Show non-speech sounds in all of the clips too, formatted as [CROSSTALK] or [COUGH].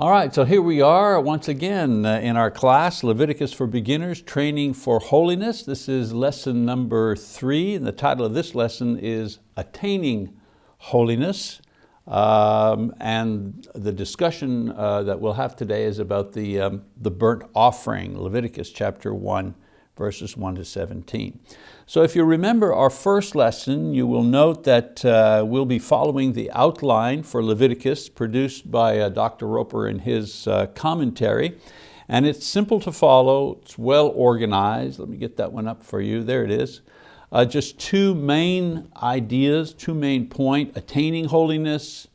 All right, so here we are once again uh, in our class, Leviticus for Beginners, Training for Holiness. This is lesson number three, and the title of this lesson is Attaining Holiness. Um, and the discussion uh, that we'll have today is about the, um, the burnt offering, Leviticus chapter one, verses 1 to 17. So if you remember our first lesson, you will note that uh, we'll be following the outline for Leviticus produced by uh, Dr. Roper in his uh, commentary. And it's simple to follow, it's well organized. Let me get that one up for you, there it is. Uh, just two main ideas, two main point, attaining holiness,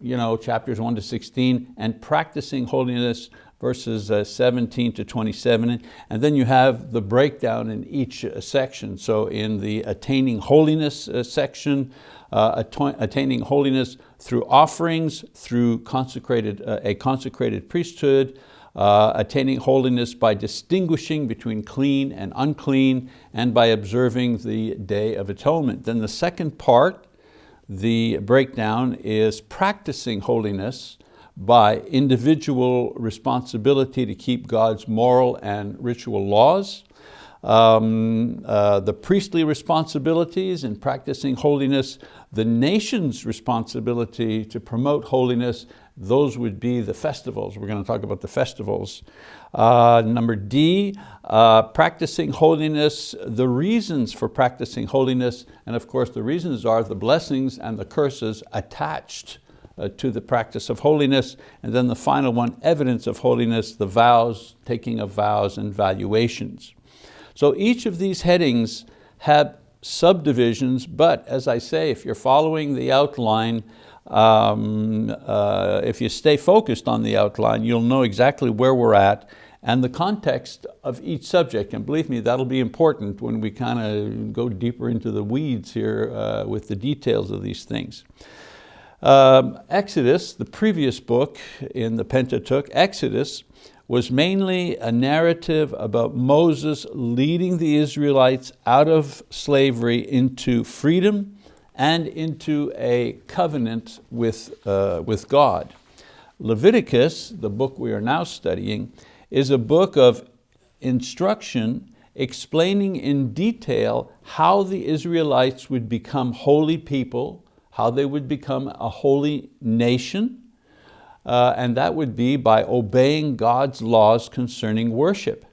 you know, chapters 1 to 16, and practicing holiness, verses uh, 17 to 27. And then you have the breakdown in each uh, section. So in the attaining holiness uh, section, attaining holiness through offerings, through consecrated, a consecrated priesthood, uh, attaining holiness by distinguishing between clean and unclean and by observing the Day of Atonement. Then the second part, the breakdown, is practicing holiness by individual responsibility to keep God's moral and ritual laws, um, uh, the priestly responsibilities in practicing holiness, the nation's responsibility to promote holiness, those would be the festivals. We're going to talk about the festivals. Uh, number D, uh, practicing holiness, the reasons for practicing holiness, and of course the reasons are the blessings and the curses attached uh, to the practice of holiness. And then the final one, evidence of holiness, the vows, taking of vows and valuations. So each of these headings have subdivisions, but as I say, if you're following the outline, um, uh, if you stay focused on the outline, you'll know exactly where we're at and the context of each subject. And believe me, that'll be important when we kind of go deeper into the weeds here uh, with the details of these things. Um, Exodus, the previous book in the Pentateuch, Exodus, was mainly a narrative about Moses leading the Israelites out of slavery into freedom and into a covenant with, uh, with God. Leviticus, the book we are now studying, is a book of instruction explaining in detail how the Israelites would become holy people how they would become a holy nation, uh, and that would be by obeying God's laws concerning worship,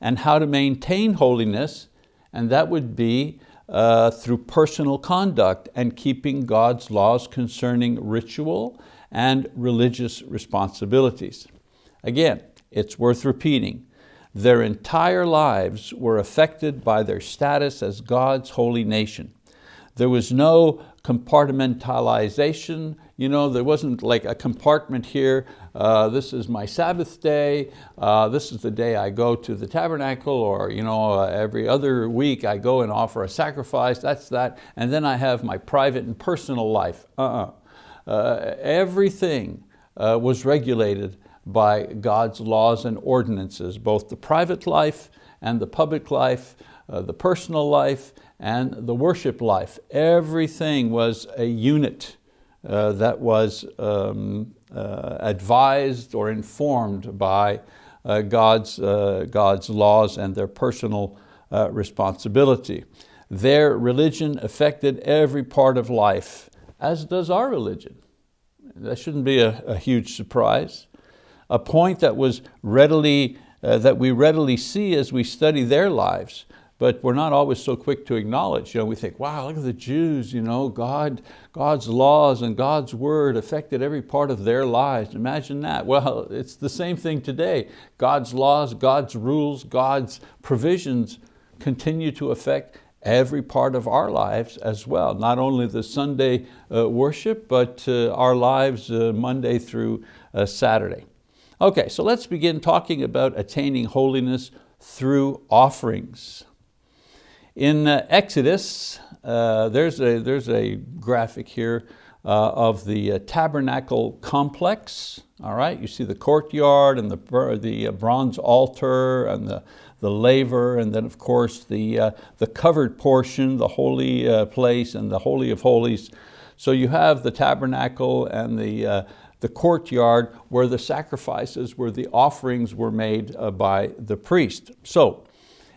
and how to maintain holiness, and that would be uh, through personal conduct and keeping God's laws concerning ritual and religious responsibilities. Again, it's worth repeating, their entire lives were affected by their status as God's holy nation. There was no compartmentalization. You know, there wasn't like a compartment here, uh, this is my Sabbath day, uh, this is the day I go to the tabernacle, or you know, uh, every other week I go and offer a sacrifice, that's that, and then I have my private and personal life. Uh-uh. Uh, everything uh, was regulated by God's laws and ordinances, both the private life and the public life, uh, the personal life, and the worship life. Everything was a unit uh, that was um, uh, advised or informed by uh, God's, uh, God's laws and their personal uh, responsibility. Their religion affected every part of life, as does our religion. That shouldn't be a, a huge surprise. A point that was readily, uh, that we readily see as we study their lives but we're not always so quick to acknowledge. You know, we think, wow, look at the Jews, you know, God, God's laws and God's word affected every part of their lives. Imagine that. [LAUGHS] Well, it's the same thing today. God's laws, God's rules, God's provisions continue to affect every part of our lives as well. Not only the Sunday uh, worship, but uh, our lives uh, Monday through uh, Saturday. Okay, so let's begin talking about attaining holiness through offerings. In uh, Exodus, uh, there's, a, there's a graphic here uh, of the uh, tabernacle complex. All right, you see the courtyard and the, the uh, bronze altar and the, the laver, and then of course the, uh, the covered portion, the holy place and the Holy of Holies. So you have the tabernacle and the, the courtyard where the sacrifices, where the offerings were made uh, by the priest. So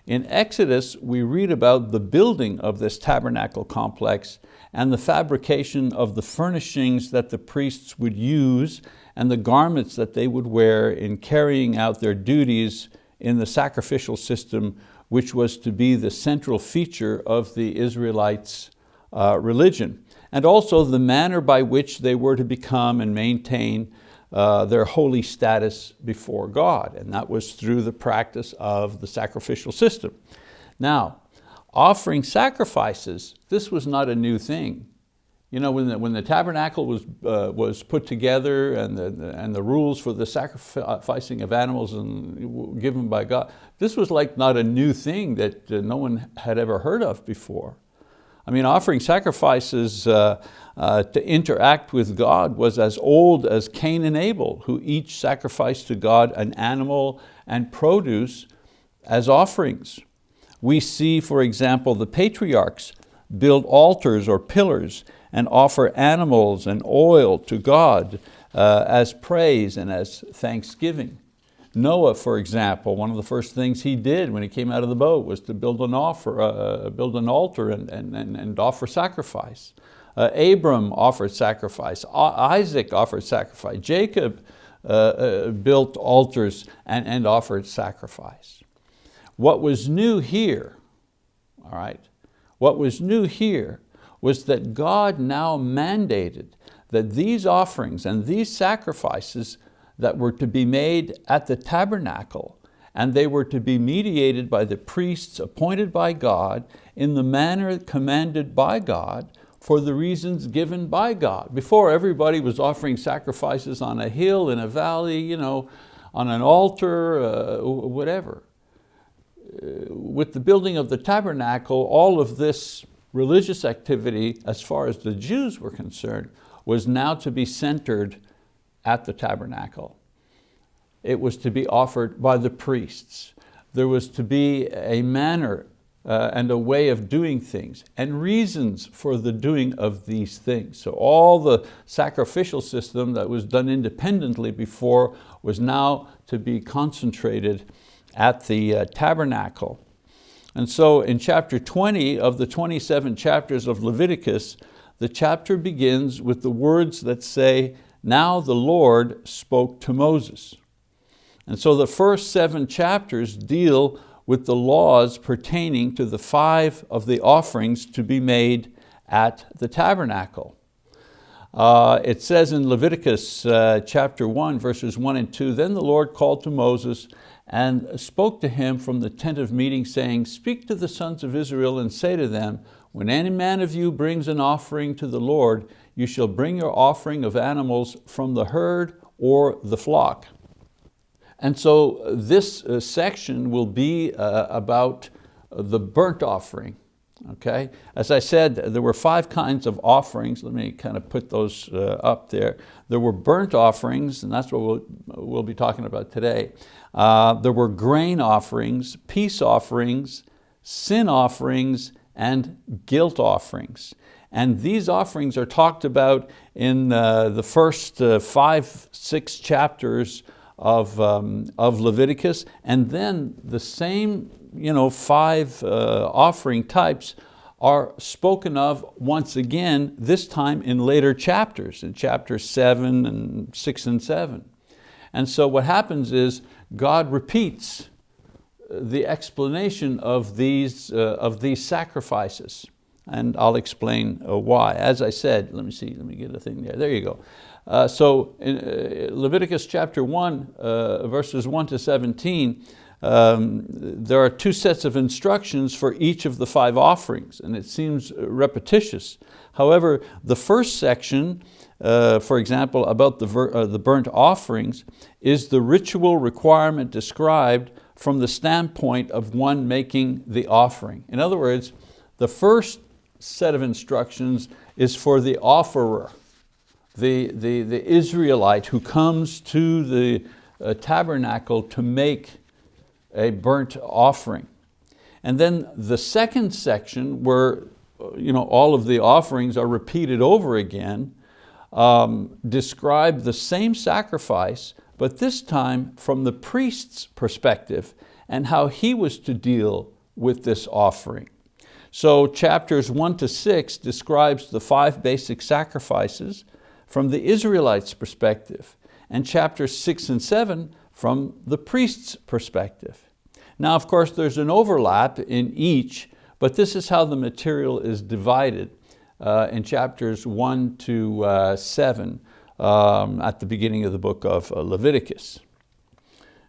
in Exodus, we read about the building of this tabernacle complex and the fabrication of the furnishings that the priests would use and the garments that they would wear in carrying out their duties in the sacrificial system, which was to be the central feature of the Israelites' uh, religion. And also the manner by which they were to become and maintain uh, their holy status before God. And that was through the practice of the sacrificial system. Now, offering sacrifices, this was not a new thing. You know, when the, when the tabernacle was, uh, was put together and the, and the rules for the sacrificing of animals and given by God, this was like not a new thing that uh, no one had ever heard of before. I mean, offering sacrifices uh, uh, to interact with God was as old as Cain and Abel, who each sacrificed to God an animal and produce as offerings. We see, for example, the patriarchs build altars or pillars and offer animals and oil to God uh, as praise and as thanksgiving. Noah, for example, one of the first things he did when he came out of the boat was to build an, offer, uh, build an altar and, and, and offer sacrifice. Uh, Abram offered sacrifice, Isaac offered sacrifice, Jacob uh, uh, built altars and, and offered sacrifice. What was new here, all right, what was new here was that God now mandated that these offerings and these sacrifices that were to be made at the tabernacle and they were to be mediated by the priests appointed by God in the manner commanded by God for the reasons given by God. Before everybody was offering sacrifices on a hill, in a valley, you know, on an altar, uh, whatever. Uh, with the building of the tabernacle, all of this religious activity, as far as the Jews were concerned, was now to be centered at the tabernacle. It was to be offered by the priests. There was to be a manner uh, and a way of doing things and reasons for the doing of these things. So all the sacrificial system that was done independently before was now to be concentrated at the uh, tabernacle. And so in chapter 20 of the 27 chapters of Leviticus, the chapter begins with the words that say, now the Lord spoke to Moses. And so the first seven chapters deal with the laws pertaining to the five of the offerings to be made at the tabernacle. Uh, it says in Leviticus uh, chapter 1, verses 1 and 2, Then the Lord called to Moses and spoke to him from the tent of meeting, saying, Speak to the sons of Israel and say to them, When any man of you brings an offering to the Lord, you shall bring your offering of animals from the herd or the flock. And so this uh, section will be uh, about the burnt offering. Okay? As I said, there were five kinds of offerings. Let me kind of put those uh, up there. There were burnt offerings, and that's what we'll, we'll be talking about today. Uh, there were grain offerings, peace offerings, sin offerings, and guilt offerings. And these offerings are talked about in uh, the first uh, five, six chapters of, um, of Leviticus, and then the same you know, five uh, offering types are spoken of once again, this time in later chapters, in chapters seven and six and seven. And so what happens is God repeats the explanation of these, uh, of these sacrifices. And I'll explain uh, why. As I said, let me see, let me get a thing there. There you go. Uh, so in uh, Leviticus chapter 1, uh, verses 1 to 17, um, there are two sets of instructions for each of the five offerings, and it seems repetitious. However, the first section, uh, for example, about the, uh, the burnt offerings, is the ritual requirement described from the standpoint of one making the offering. In other words, the first set of instructions is for the offerer, the, the, the Israelite who comes to the uh, tabernacle to make a burnt offering. And then the second section where you know, all of the offerings are repeated over again um, describe the same sacrifice, but this time from the priest's perspective and how he was to deal with this offering. So chapters one to six describes the five basic sacrifices from the Israelites' perspective, and chapters six and seven from the priest's perspective. Now, of course, there's an overlap in each, but this is how the material is divided uh, in chapters one to uh, seven um, at the beginning of the book of uh, Leviticus.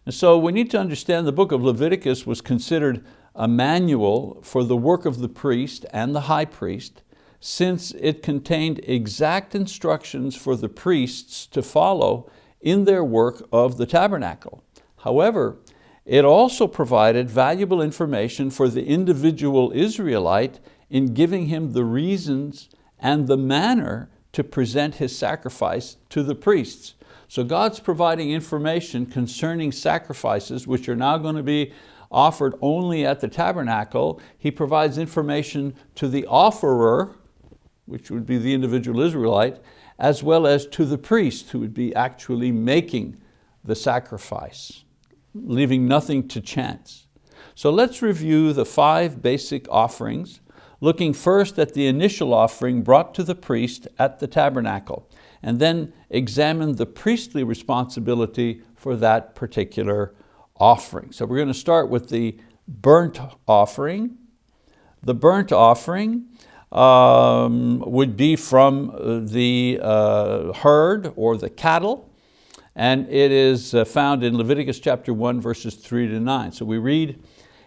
And so we need to understand the book of Leviticus was considered a manual for the work of the priest and the high priest since it contained exact instructions for the priests to follow in their work of the tabernacle. However, it also provided valuable information for the individual Israelite in giving him the reasons and the manner to present his sacrifice to the priests. So God's providing information concerning sacrifices which are now going to be offered only at the tabernacle. He provides information to the offerer, which would be the individual Israelite, as well as to the priest who would be actually making the sacrifice, leaving nothing to chance. So let's review the five basic offerings, looking first at the initial offering brought to the priest at the tabernacle, and then examine the priestly responsibility for that particular offering. So we're going to start with the burnt offering. The burnt offering um, would be from the uh, herd or the cattle, and it is uh, found in Leviticus chapter 1, verses 3 to 9. So we read,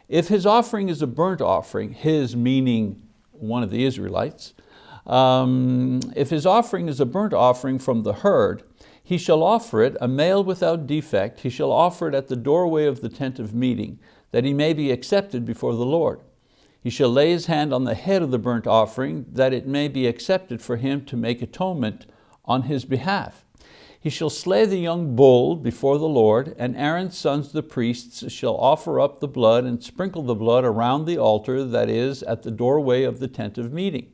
if his offering is a burnt offering, his meaning one of the Israelites, um, if his offering is a burnt offering from the herd, he shall offer it, a male without defect, he shall offer it at the doorway of the tent of meeting, that he may be accepted before the Lord. He shall lay his hand on the head of the burnt offering, that it may be accepted for him to make atonement on his behalf. He shall slay the young bull before the Lord, and Aaron's sons the priests shall offer up the blood and sprinkle the blood around the altar that is at the doorway of the tent of meeting.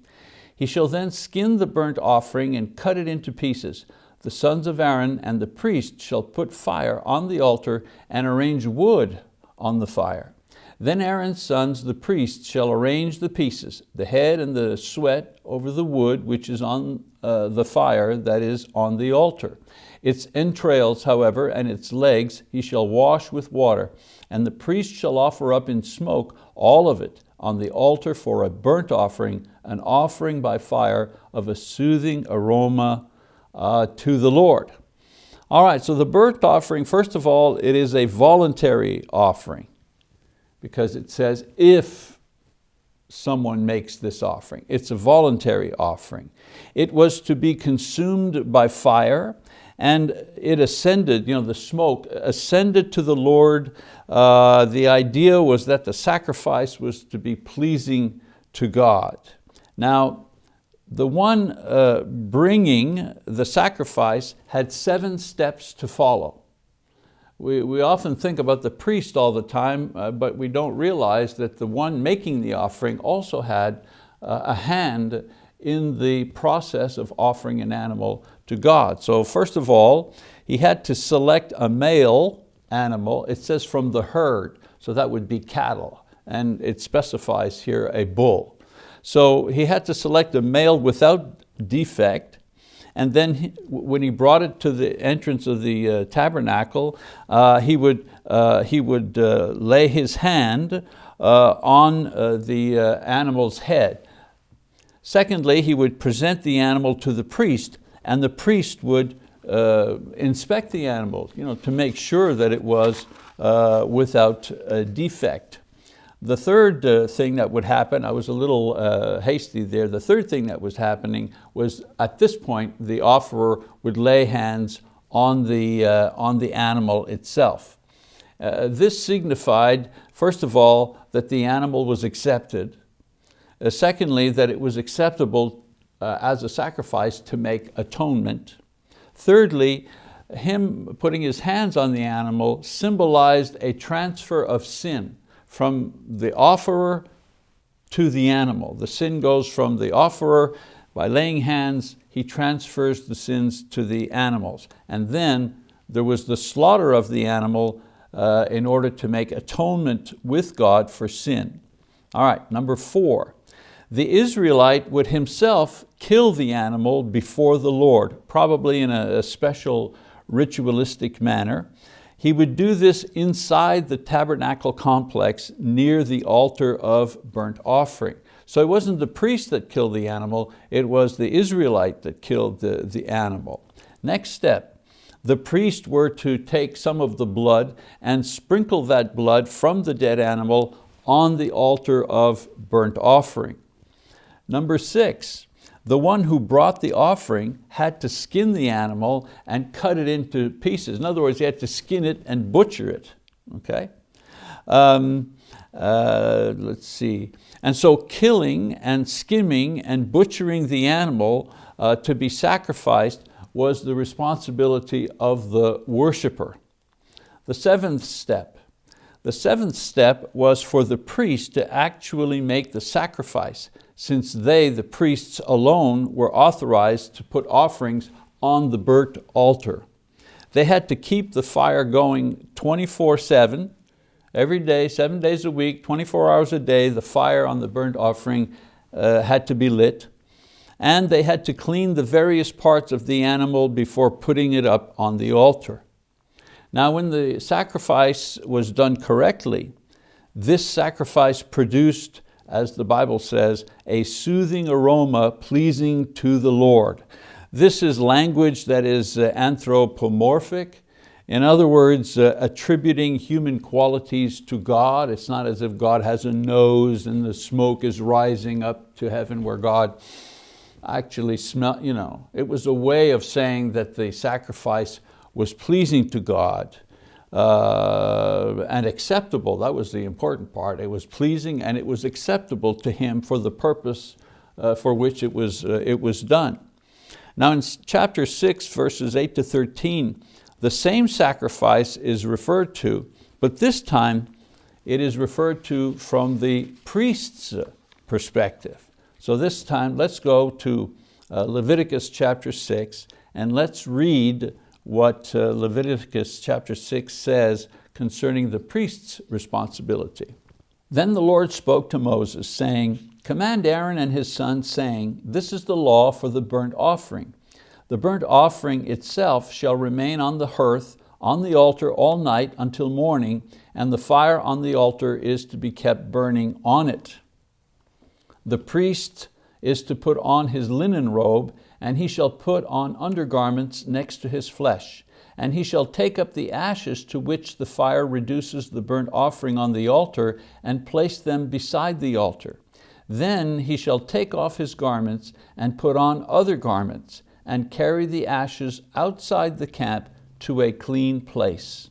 He shall then skin the burnt offering and cut it into pieces the sons of Aaron and the priest shall put fire on the altar and arrange wood on the fire. Then Aaron's sons, the priests, shall arrange the pieces, the head and the suet over the wood which is on uh, the fire that is on the altar. Its entrails, however, and its legs he shall wash with water, and the priest shall offer up in smoke all of it on the altar for a burnt offering, an offering by fire of a soothing aroma uh, to the Lord. All right, so the burnt offering, first of all, it is a voluntary offering because it says if someone makes this offering. It's a voluntary offering. It was to be consumed by fire and it ascended, you know, the smoke ascended to the Lord. Uh, the idea was that the sacrifice was to be pleasing to God. Now, the one uh, bringing the sacrifice had seven steps to follow. We, we often think about the priest all the time, uh, but we don't realize that the one making the offering also had uh, a hand in the process of offering an animal to God. So first of all, he had to select a male animal. It says from the herd, so that would be cattle. And it specifies here a bull. So he had to select a male without defect, and then he, when he brought it to the entrance of the uh, tabernacle, uh, he would, uh, he would uh, lay his hand uh, on uh, the animal's head. Secondly, he would present the animal to the priest, and the priest would inspect the animal you know, to make sure that it was without defect. The third uh, thing that would happen, I was a little uh, hasty there, the third thing that was happening was at this point the offerer would lay hands on the, uh, on the animal itself. Uh, this signified, first of all, that the animal was accepted. Uh, secondly, that it was acceptable uh, as a sacrifice to make atonement. Thirdly, him putting his hands on the animal symbolized a transfer of sin from the offerer to the animal. The sin goes from the offerer, by laying hands, he transfers the sins to the animals. And then there was the slaughter of the animal uh, in order to make atonement with God for sin. All right, number four, the Israelite would himself kill the animal before the Lord, probably in a, a special ritualistic manner. He would do this inside the tabernacle complex near the altar of burnt offering. So it wasn't the priest that killed the animal, it was the Israelite that killed the, the animal. Next step, the priest were to take some of the blood and sprinkle that blood from the dead animal on the altar of burnt offering. Number six, the one who brought the offering had to skin the animal and cut it into pieces. In other words, he had to skin it and butcher it, okay? Um, uh, let's see. And so killing and skimming and butchering the animal uh, to be sacrificed was the responsibility of the worshiper. The seventh step, the seventh step was for the priest to actually make the sacrifice since they, the priests alone, were authorized to put offerings on the burnt altar. They had to keep the fire going 24-7, every day, seven days a week, 24 hours a day, the fire on the burnt offering uh, had to be lit. And they had to clean the various parts of the animal before putting it up on the altar. Now when the sacrifice was done correctly, this sacrifice produced as the Bible says, a soothing aroma pleasing to the Lord. This is language that is uh, anthropomorphic. In other words, uh, attributing human qualities to God. It's not as if God has a nose and the smoke is rising up to heaven where God actually smell, you know. It was a way of saying that the sacrifice was pleasing to God uh, and acceptable. That was the important part. It was pleasing and it was acceptable to him for the purpose uh, for which it was, uh, it was done. Now in chapter six, verses eight to 13, the same sacrifice is referred to, but this time it is referred to from the priest's perspective. So this time let's go to uh, Leviticus chapter six and let's read what uh, Leviticus chapter 6 says concerning the priest's responsibility. Then the Lord spoke to Moses, saying, Command Aaron and his sons, saying, This is the law for the burnt offering. The burnt offering itself shall remain on the hearth, on the altar all night until morning, and the fire on the altar is to be kept burning on it. The priest is to put on his linen robe and he shall put on undergarments next to his flesh. And he shall take up the ashes to which the fire reduces the burnt offering on the altar and place them beside the altar. Then he shall take off his garments and put on other garments and carry the ashes outside the camp to a clean place.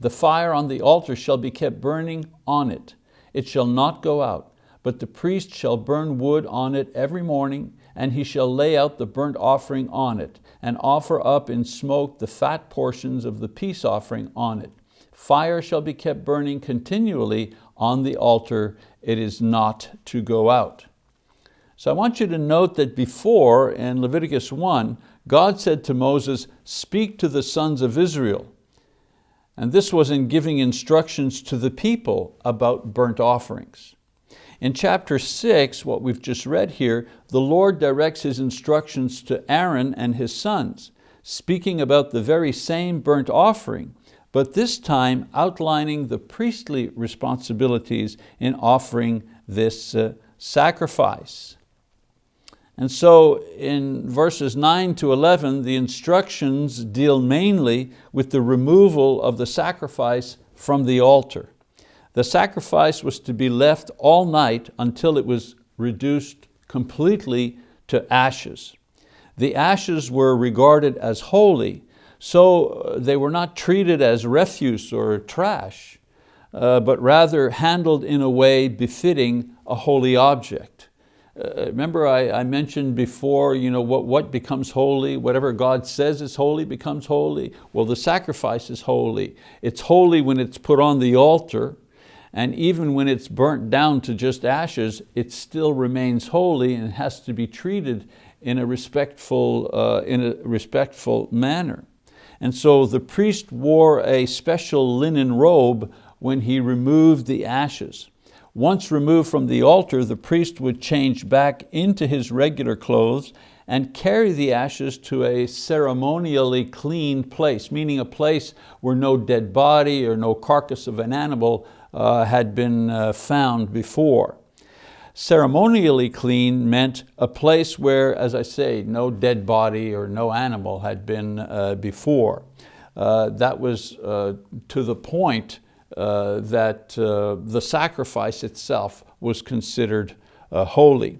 The fire on the altar shall be kept burning on it. It shall not go out, but the priest shall burn wood on it every morning and he shall lay out the burnt offering on it, and offer up in smoke the fat portions of the peace offering on it. Fire shall be kept burning continually on the altar, it is not to go out. So I want you to note that before, in Leviticus 1, God said to Moses, speak to the sons of Israel. And this was in giving instructions to the people about burnt offerings. In chapter six, what we've just read here, the Lord directs His instructions to Aaron and his sons, speaking about the very same burnt offering, but this time outlining the priestly responsibilities in offering this uh, sacrifice. And so in verses 9 to 11, the instructions deal mainly with the removal of the sacrifice from the altar. The sacrifice was to be left all night until it was reduced completely to ashes. The ashes were regarded as holy, so uh, they were not treated as refuse or trash, uh, but rather handled in a way befitting a holy object. Uh, remember I, I, mentioned before, you know, what, what becomes holy, whatever God says is holy becomes holy. Well, the sacrifice is holy. It's holy when it's put on the altar, and even when it's burnt down to just ashes, it still remains holy and has to be treated in a respectful, uh, in a respectful manner. And so the priest wore a special linen robe when he removed the ashes. Once removed from the altar, the priest would change back into his regular clothes and carry the ashes to a ceremonially clean place, meaning a place where no dead body or no carcass of an animal had been uh, found before. Ceremonially clean meant a place where, as I say, no dead body or no animal had been uh, before. Uh, that was uh, to the point uh, that the sacrifice itself was considered holy.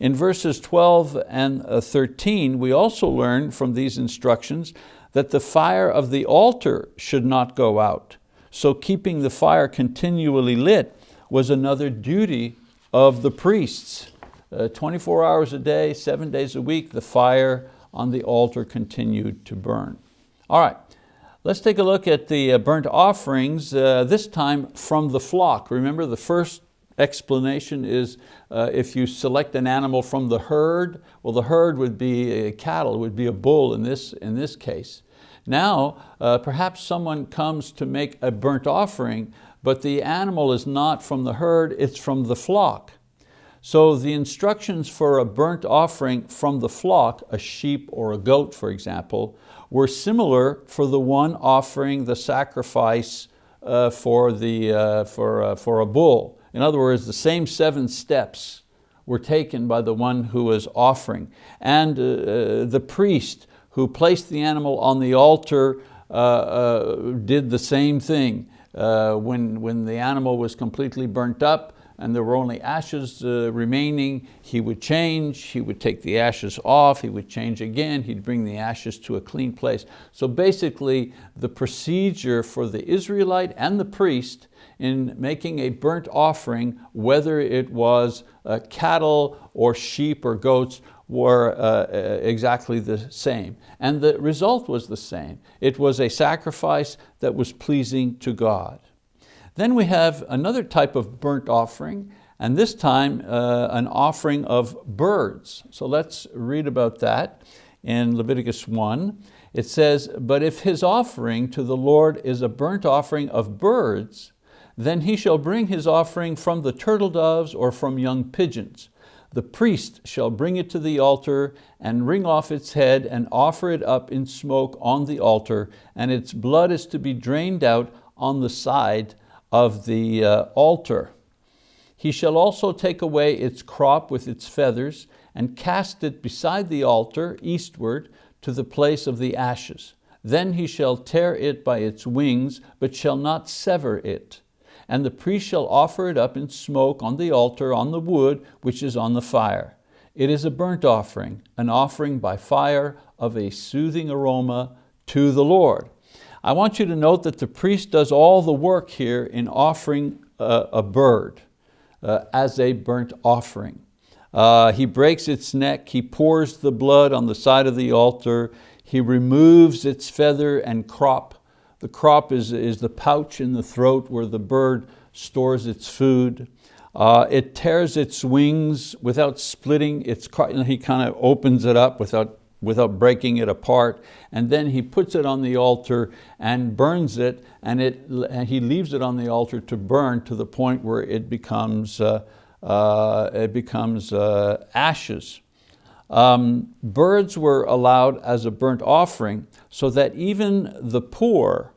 In verses 12 and uh, 13, we also learn from these instructions that the fire of the altar should not go out. So keeping the fire continually lit was another duty of the priests. Uh, 24 hours a day, seven days a week, the fire on the altar continued to burn. All right, let's take a look at the uh, burnt offerings, uh, this time from the flock. Remember the first explanation is uh, if you select an animal from the herd, well the herd would be cattle, would be a bull in this, in this case. Now, uh, perhaps someone comes to make a burnt offering, but the animal is not from the herd, it's from the flock. So the instructions for a burnt offering from the flock, a sheep or a goat for example, were similar for the one offering the sacrifice uh, for, the, uh, for, uh, for a bull. In other words, the same seven steps were taken by the one who was offering. And uh, uh, the priest who placed the animal on the altar uh, uh, did the same thing. Uh, when, when the animal was completely burnt up, and there were only ashes uh, remaining, he would change, he would take the ashes off, he would change again, he'd bring the ashes to a clean place. So basically the procedure for the Israelite and the priest in making a burnt offering, whether it was uh, cattle or sheep or goats, were uh, uh exactly the same. And the result was the same. It was a sacrifice that was pleasing to God. Then we have another type of burnt offering, and this time uh, an offering of birds. So let's read about that in Leviticus 1. It says, but if his offering to the Lord is a burnt offering of birds, then he shall bring his offering from the turtle doves or from young pigeons. The priest shall bring it to the altar and wring off its head and offer it up in smoke on the altar, and its blood is to be drained out on the side of the uh, altar. He shall also take away its crop with its feathers and cast it beside the altar eastward to the place of the ashes. Then he shall tear it by its wings, but shall not sever it. And the priest shall offer it up in smoke on the altar on the wood which is on the fire. It is a burnt offering, an offering by fire of a soothing aroma to the Lord. I want you to note that the priest does all the work here in offering a, a bird uh, as a burnt offering. Uh, he breaks its neck, he pours the blood on the side of the altar, he removes its feather and crop. The crop is, is the pouch in the throat where the bird stores its food. Uh, it tears its wings without splitting its, he kind of opens it up without without breaking it apart. And then he puts it on the altar and burns it, and, it, and he leaves it on the altar to burn to the point where it becomes, uh, uh, it becomes uh, ashes. Um, birds were allowed as a burnt offering so that even the poor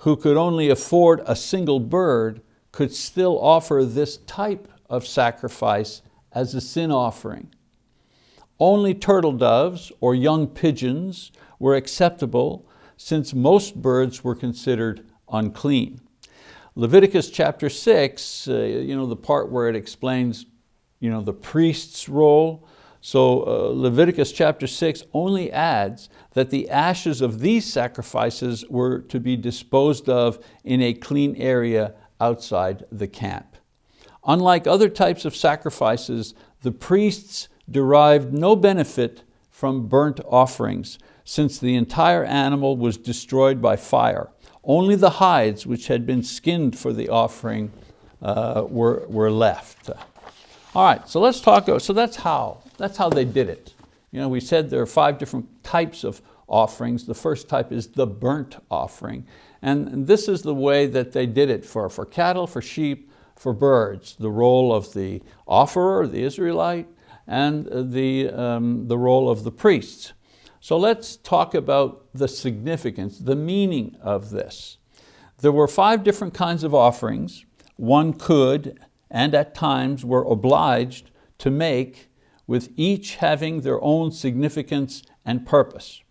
who could only afford a single bird could still offer this type of sacrifice as a sin offering. Only turtle doves or young pigeons were acceptable since most birds were considered unclean. Leviticus chapter six, uh, you know, the part where it explains you know, the priest's role. So uh, Leviticus chapter six only adds that the ashes of these sacrifices were to be disposed of in a clean area outside the camp. Unlike other types of sacrifices, the priests derived no benefit from burnt offerings, since the entire animal was destroyed by fire. Only the hides which had been skinned for the offering uh, were, were left. All right, so let's talk, so that's how, that's how they did it You know, we said there are five different types of offerings. The first type is the burnt offering. And this is the way that they did it for, for cattle, for sheep, for birds. The role of the offerer, the Israelite, and the, um, the role of the priests. So let's talk about the significance, the meaning of this. There were five different kinds of offerings. One could, and at times were obliged to make, with each having their own significance and purpose.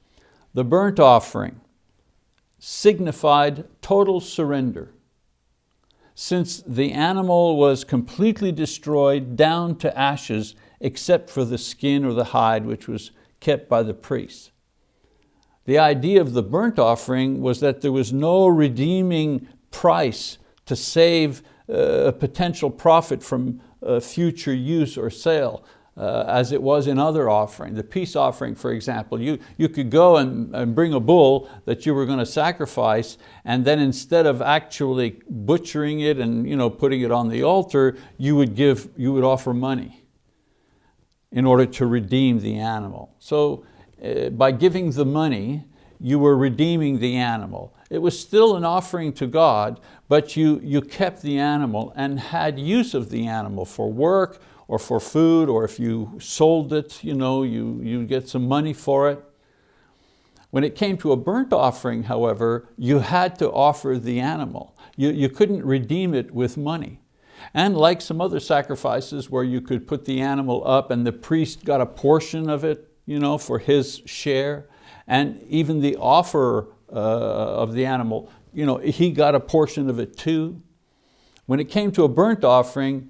The burnt offering signified total surrender. Since the animal was completely destroyed down to ashes, except for the skin or the hide, which was kept by the priest. The idea of the burnt offering was that there was no redeeming price to save uh, a potential profit from uh, future use or sale. Uh, as it was in other offering. The peace offering, for example, you, you could go and, and bring a bull that you were going to sacrifice, and then instead of actually butchering it and you know, putting it on the altar, you would, give, you would offer money in order to redeem the animal. So uh, by giving the money, you were redeeming the animal. It was still an offering to God, but you, you kept the animal and had use of the animal for work or for food, or if you sold it, you, know, you, you get some money for it. When it came to a burnt offering, however, you had to offer the animal. You, you couldn't redeem it with money. And like some other sacrifices where you could put the animal up and the priest got a portion of it you know, for his share, and even the offerer uh, of the animal, you know, he got a portion of it too. When it came to a burnt offering,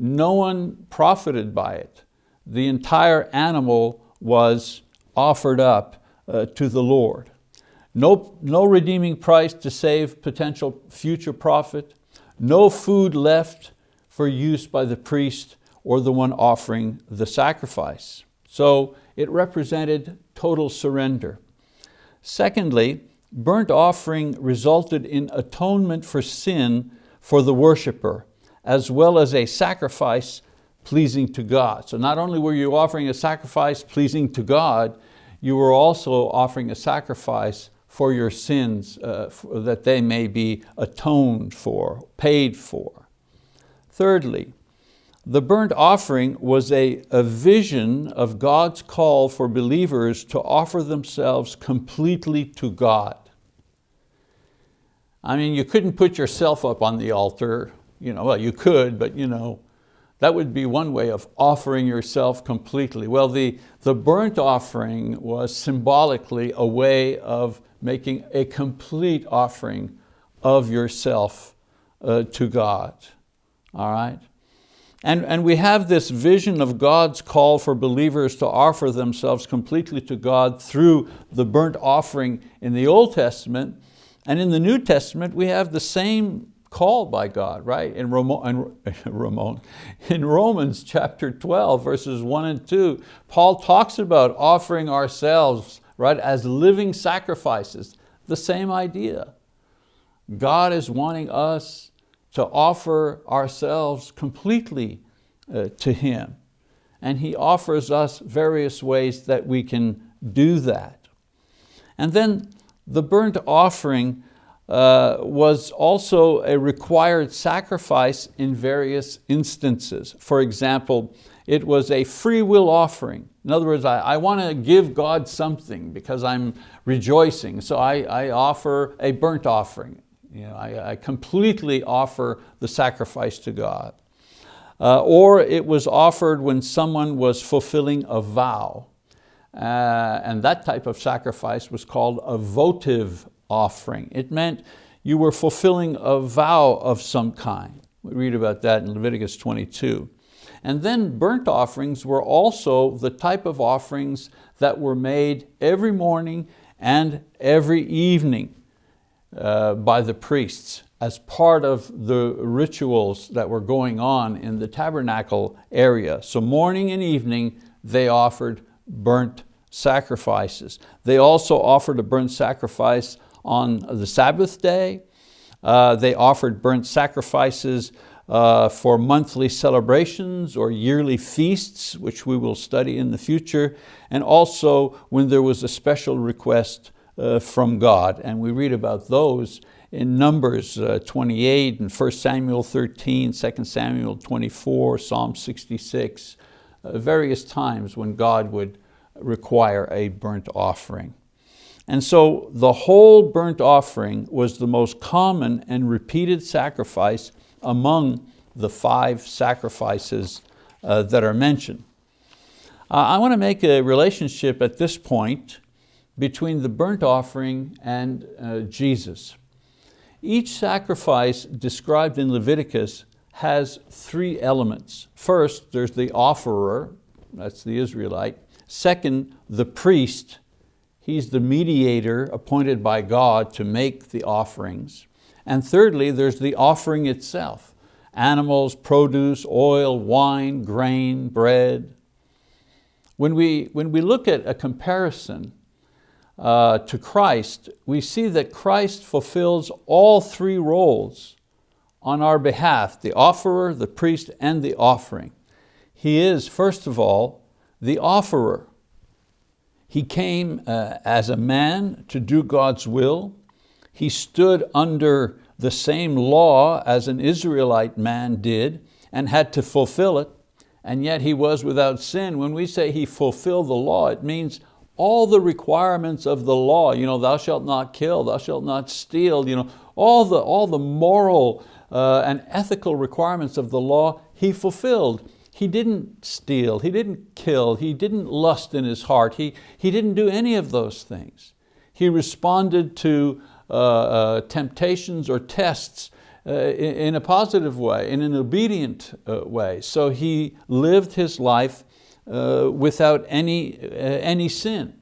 no one profited by it. The entire animal was offered up uh, to the Lord. No, no redeeming price to save potential future profit, no food left for use by the priest or the one offering the sacrifice. So it represented total surrender. Secondly, burnt offering resulted in atonement for sin for the worshiper, as well as a sacrifice pleasing to God. So not only were you offering a sacrifice pleasing to God, you were also offering a sacrifice for your sins uh, that they may be atoned for, paid for. Thirdly, the burnt offering was a, a vision of God's call for believers to offer themselves completely to God. I mean, you couldn't put yourself up on the altar, you know, well, you could, but you know, that would be one way of offering yourself completely. Well, the, the burnt offering was symbolically a way of making a complete offering of yourself uh, to God all right? And, and we have this vision of God's call for believers to offer themselves completely to God through the burnt offering in the Old Testament. And in the New Testament, we have the same call by God, right? In, Ramo, in, [LAUGHS] Ramon, in Romans chapter 12, verses one and two, Paul talks about offering ourselves right, as living sacrifices, the same idea. God is wanting us to offer ourselves completely uh, to Him. And He offers us various ways that we can do that. And then the burnt offering uh, was also a required sacrifice in various instances. For example, it was a free will offering. In other words, I, I want to give God something because I'm rejoicing, so I, I offer a burnt offering. You know, I, I completely offer the sacrifice to God. Uh, or it was offered when someone was fulfilling a vow. Uh, and that type of sacrifice was called a votive offering. It meant you were fulfilling a vow of some kind. We read about that in Leviticus 22. And then burnt offerings were also the type of offerings that were made every morning and every evening uh, by the priests as part of the rituals that were going on in the tabernacle area. So morning and evening, they offered burnt sacrifices. They also offered a burnt sacrifice on the Sabbath day. Uh, they offered burnt sacrifices uh, for monthly celebrations or yearly feasts, which we will study in the future, and also when there was a special request uh, from God. And we read about those in Numbers uh, 28 and 1 Samuel 13, 2 Samuel 24, Psalm 66, uh, various times when God would require a burnt offering. And so the whole burnt offering was the most common and repeated sacrifice among the five sacrifices uh, that are mentioned. Uh, I want to make a relationship at this point between the burnt offering and uh, Jesus. Each sacrifice described in Leviticus has three elements. First, there's the offerer, that's the Israelite. Second, the priest, he's the mediator appointed by God to make the offerings. And thirdly, there's the offering itself, animals, produce, oil, wine, grain, bread. When we, when we look at a comparison uh, to Christ, we see that Christ fulfills all three roles on our behalf, the offerer, the priest, and the offering. He is, first of all, the offerer. He came uh, as a man to do God's will. He stood under the same law as an Israelite man did and had to fulfill it, and yet he was without sin. When we say he fulfilled the law, it means all the requirements of the law, you know, thou shalt not kill, thou shalt not steal, you know, all the, all the moral uh, and ethical requirements of the law, he fulfilled. He didn't steal, he didn't kill, he didn't lust in his heart, he, he didn't do any of those things. He responded to uh, uh, temptations or tests uh, in, in, a positive way, in an obedient uh, way. So he lived his life uh, without any, uh, any sin.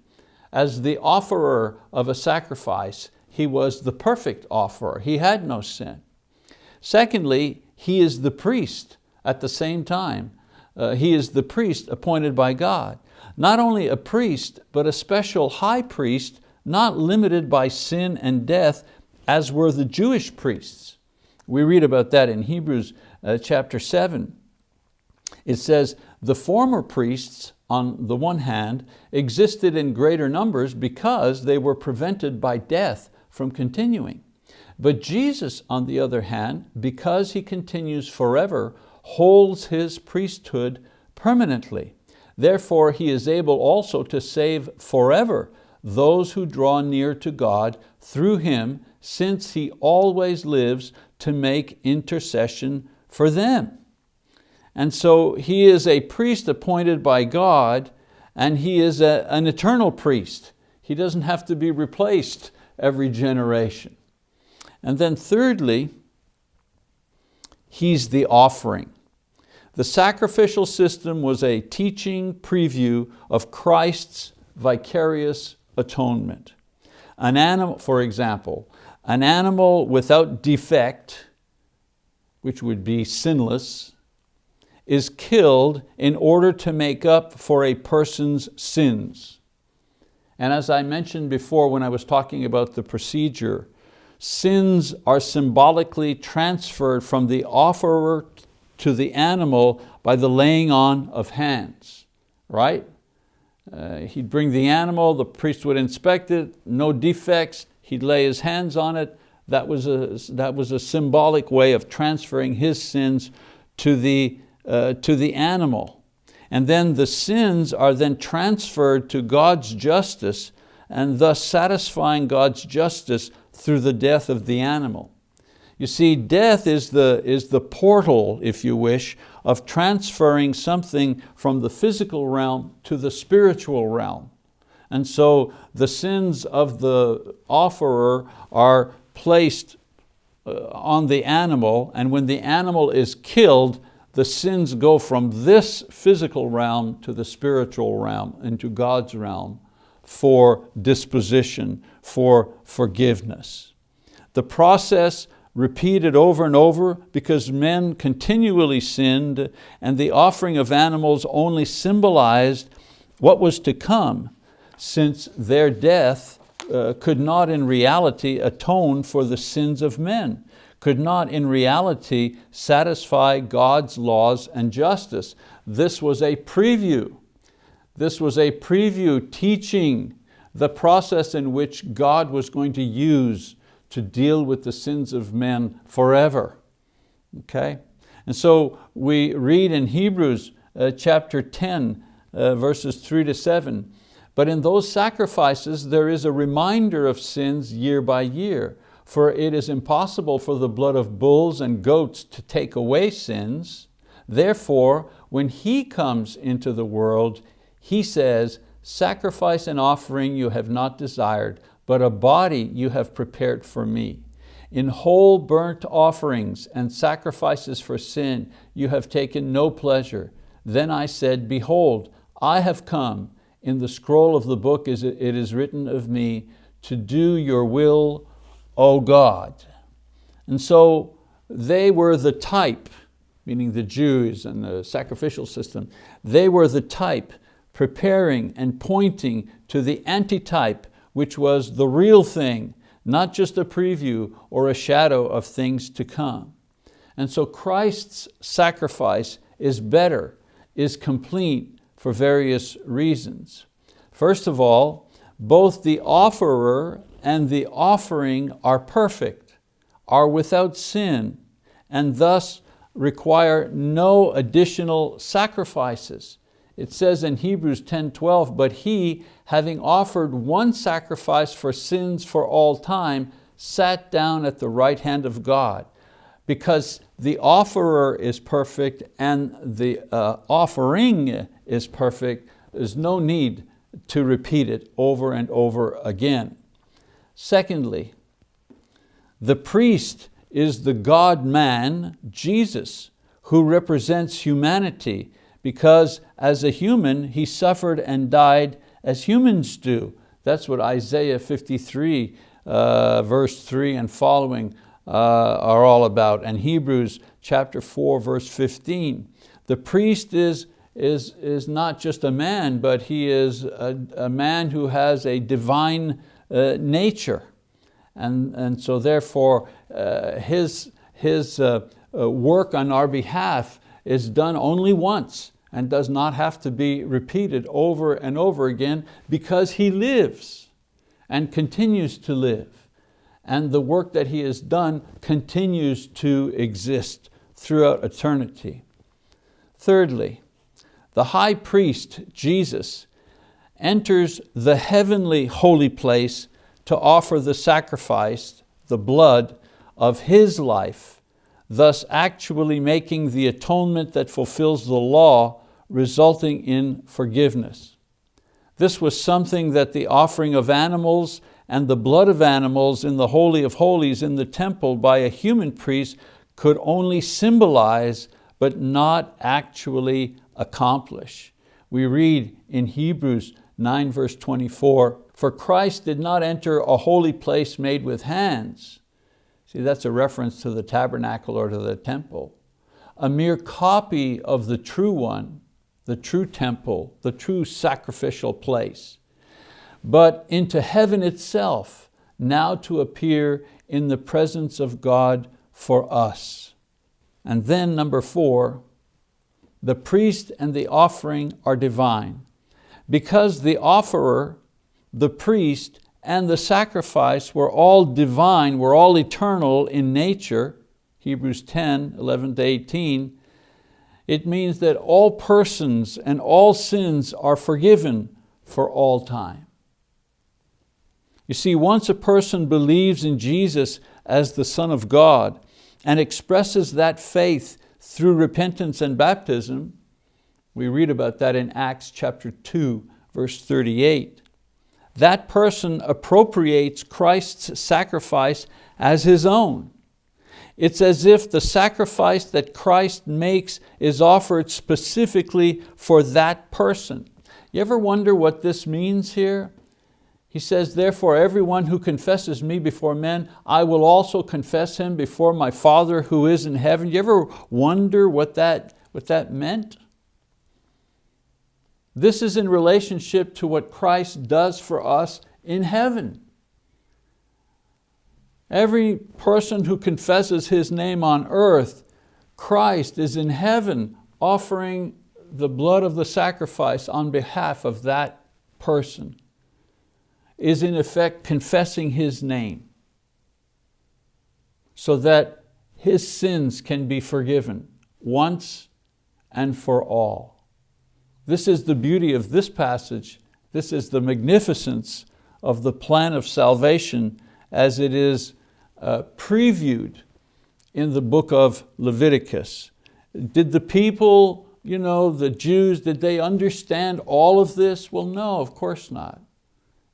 As the offerer of a sacrifice, he was the perfect offerer. He had no sin. Secondly, he is the priest at the same time. Uh, he is the priest appointed by God. Not only a priest, but a special high priest, not limited by sin and death, as were the Jewish priests. We read about that in Hebrews uh, chapter seven. It says, the former priests, on the one hand, existed in greater numbers because they were prevented by death from continuing. But Jesus, on the other hand, because He continues forever, holds His priesthood permanently. Therefore, He is able also to save forever those who draw near to God through Him, since He always lives to make intercession for them. And so he is a priest appointed by God and he is a, an eternal priest. He doesn't have to be replaced every generation. And then thirdly, he's the offering. The sacrificial system was a teaching preview of Christ's vicarious atonement. An animal, for example, an animal without defect, which would be sinless, is killed in order to make up for a person's sins. And as I mentioned before when I was talking about the procedure, sins are symbolically transferred from the offerer to the animal by the laying on of hands, right? Uh, he'd bring the animal, the priest would inspect it, no defects, he'd lay his hands on it. That was a, that was a symbolic way of transferring his sins to the uh, to the animal. And then the sins are then transferred to God's justice and thus satisfying God's justice through the death of the animal. You see, death is the, is the portal, if you wish, of transferring something from the physical realm to the spiritual realm. And so the sins of the offerer are placed uh, on the animal, and when the animal is killed, the sins go from this physical realm to the spiritual realm, into God's realm for disposition, for forgiveness. The process repeated over and over because men continually sinned and the offering of animals only symbolized what was to come since their death uh, could not in reality atone for the sins of men, could not in reality satisfy God's laws and justice. This was a preview. This was a preview teaching the process in which God was going to use to deal with the sins of men forever. Okay? And so we read in Hebrews uh, chapter 10, uh, verses three to seven, but in those sacrifices there is a reminder of sins year by year, for it is impossible for the blood of bulls and goats to take away sins. Therefore, when He comes into the world, He says, sacrifice and offering you have not desired, but a body you have prepared for me. In whole burnt offerings and sacrifices for sin you have taken no pleasure. Then I said, behold, I have come. In the scroll of the book it is written of me, to do your will, O God. And so they were the type, meaning the Jews and the sacrificial system, they were the type preparing and pointing to the antitype which was the real thing, not just a preview or a shadow of things to come. And so Christ's sacrifice is better, is complete for various reasons. First of all, both the offerer and the offering are perfect, are without sin, and thus require no additional sacrifices. It says in Hebrews 10:12, but he, having offered one sacrifice for sins for all time, sat down at the right hand of God. Because the offerer is perfect and the uh, offering is perfect, there's no need to repeat it over and over again. Secondly, the priest is the God-man, Jesus, who represents humanity because as a human, he suffered and died as humans do. That's what Isaiah 53, uh, verse three and following uh, are all about, and Hebrews chapter four, verse 15. The priest is, is, is not just a man, but he is a, a man who has a divine uh, nature. And, and so therefore, uh, his, his uh, uh, work on our behalf is done only once and does not have to be repeated over and over again because He lives and continues to live. And the work that He has done continues to exist throughout eternity. Thirdly, the high priest, Jesus, enters the heavenly holy place to offer the sacrifice, the blood of His life thus actually making the atonement that fulfills the law, resulting in forgiveness. This was something that the offering of animals and the blood of animals in the Holy of Holies in the temple by a human priest could only symbolize but not actually accomplish. We read in Hebrews 9 verse 24, for Christ did not enter a holy place made with hands, See, that's a reference to the tabernacle or to the temple. A mere copy of the true one, the true temple, the true sacrificial place. But into heaven itself, now to appear in the presence of God for us. And then number four, the priest and the offering are divine. Because the offerer, the priest, and the sacrifice were all divine, were all eternal in nature, Hebrews 10, 11 to 18, it means that all persons and all sins are forgiven for all time. You see, once a person believes in Jesus as the Son of God and expresses that faith through repentance and baptism, we read about that in Acts chapter 2, verse 38, that person appropriates Christ's sacrifice as his own. It's as if the sacrifice that Christ makes is offered specifically for that person. You ever wonder what this means here? He says, therefore everyone who confesses me before men, I will also confess him before my Father who is in heaven. You ever wonder what that, what that meant? This is in relationship to what Christ does for us in heaven. Every person who confesses his name on earth, Christ is in heaven offering the blood of the sacrifice on behalf of that person, is in effect confessing his name so that his sins can be forgiven once and for all. This is the beauty of this passage. This is the magnificence of the plan of salvation as it is uh, previewed in the book of Leviticus. Did the people, you know, the Jews, did they understand all of this? Well, no, of course not.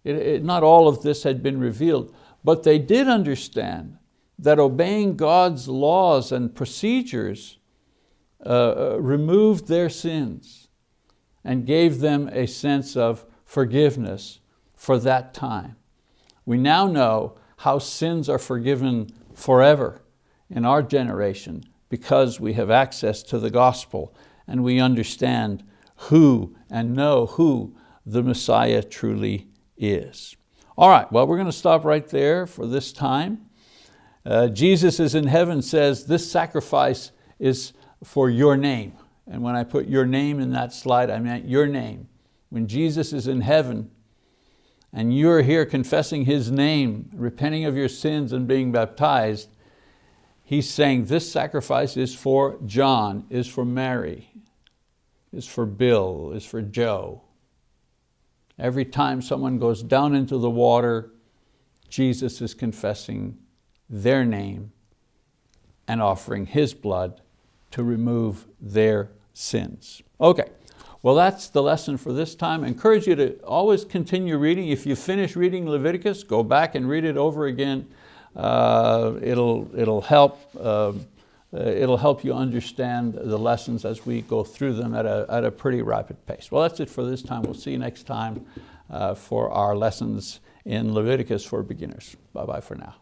It, it, not all of this had been revealed, but they did understand that obeying God's laws and procedures uh, uh removed their sins and gave them a sense of forgiveness for that time. We now know how sins are forgiven forever in our generation because we have access to the gospel and we understand who and know who the Messiah truly is. All right, well, we're going to stop right there for this time. Uh, Jesus is in heaven says, this sacrifice is for your name. And when I put your name in that slide, I meant your name. When Jesus is in heaven and you're here confessing His name, repenting of your sins and being baptized, He's saying this sacrifice is for John, is for Mary, is for Bill, is for Joe. Every time someone goes down into the water, Jesus is confessing their name and offering His blood to remove their sins. Okay, well that's the lesson for this time. I encourage you to always continue reading. If you finish reading Leviticus, go back and read it over again. Uh, it'll, it'll, help, uh, it'll help you understand the lessons as we go through them at a, at a pretty rapid pace. Well, that's it for this time. We'll see you next time uh, for our lessons in Leviticus for beginners. Bye-bye for now.